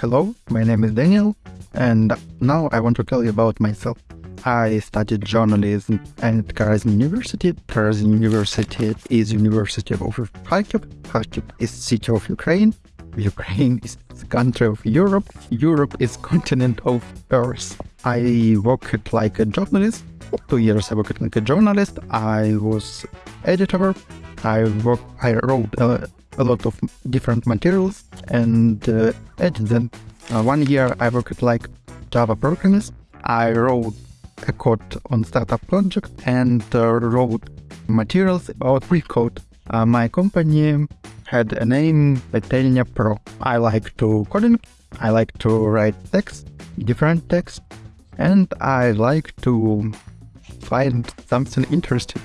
Hello, my name is Daniel, and now I want to tell you about myself. I studied journalism at Karazin University. Karazin University is University of Kharkiv. Kharkiv is city of Ukraine. Ukraine is the country of Europe. Europe is continent of Earth. I worked like a journalist. Two years I worked like a journalist. I was editor. I work. I wrote uh, a lot of different materials and uh, edited them. Uh, one year I worked like Java programmist. I wrote a code on startup project and uh, wrote materials about free code. Uh, my company had a name Petelnia Pro. I like to coding, I like to write text, different text, and I like to find something interesting.